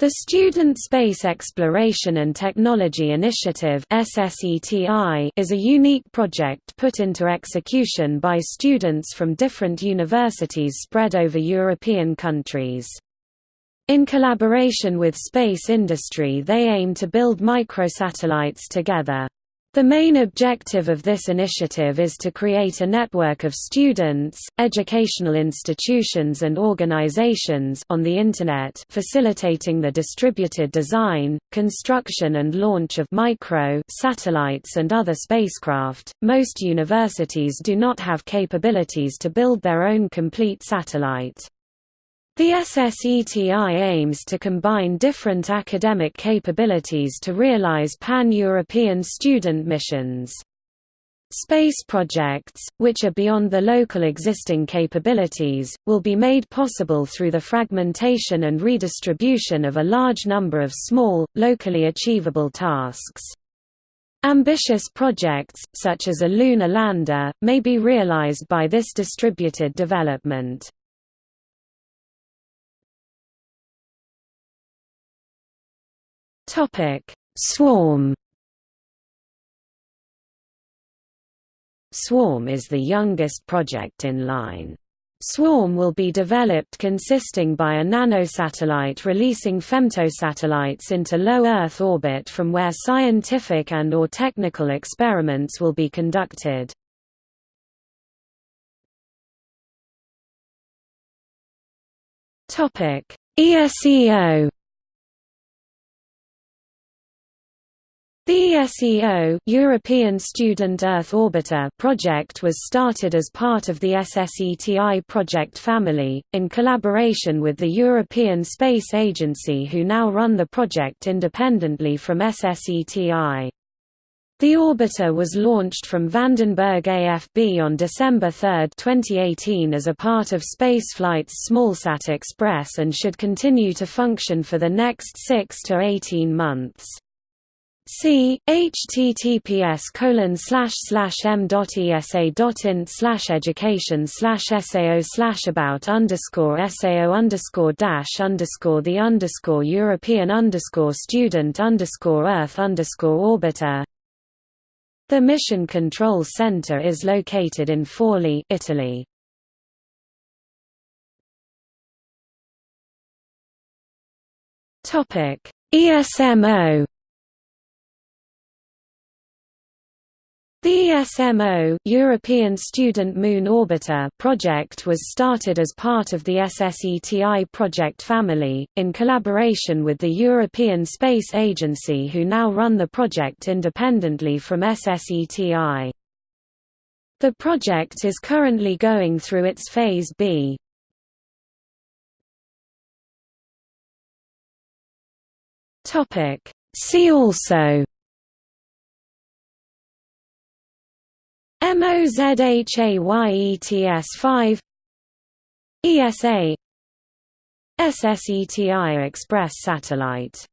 The Student Space Exploration and Technology Initiative is a unique project put into execution by students from different universities spread over European countries. In collaboration with space industry they aim to build microsatellites together. The main objective of this initiative is to create a network of students, educational institutions and organizations on the Internet facilitating the distributed design, construction and launch of micro satellites and other spacecraft. Most universities do not have capabilities to build their own complete satellite. The SSETI aims to combine different academic capabilities to realize pan-European student missions. Space projects, which are beyond the local existing capabilities, will be made possible through the fragmentation and redistribution of a large number of small, locally achievable tasks. Ambitious projects, such as a lunar lander, may be realized by this distributed development. Topic: Swarm. Swarm is the youngest project in line. Swarm will be developed consisting by a nanosatellite releasing femtosatellites into low Earth orbit from where scientific and or technical experiments will be conducted. ESEO The ESEO European Student Earth Orbiter project was started as part of the SSETI project family, in collaboration with the European Space Agency who now run the project independently from SSETI. The orbiter was launched from Vandenberg AFB on December 3, 2018 as a part of spaceflight's SmallSat Express and should continue to function for the next 6 to 18 months. See https colon slash slash m dot esa dot int slash education slash sao slash about underscore sao underscore dash underscore the underscore European underscore student underscore Earth underscore orbiter. The Mission Control Center is located in Forli, Italy. Topic ESMO The ESMO European Student Moon Orbiter project was started as part of the SSETI project family, in collaboration with the European Space Agency who now run the project independently from SSETI. The project is currently going through its Phase B. See also MOZHAYETS5 ESA SSETI Express satellite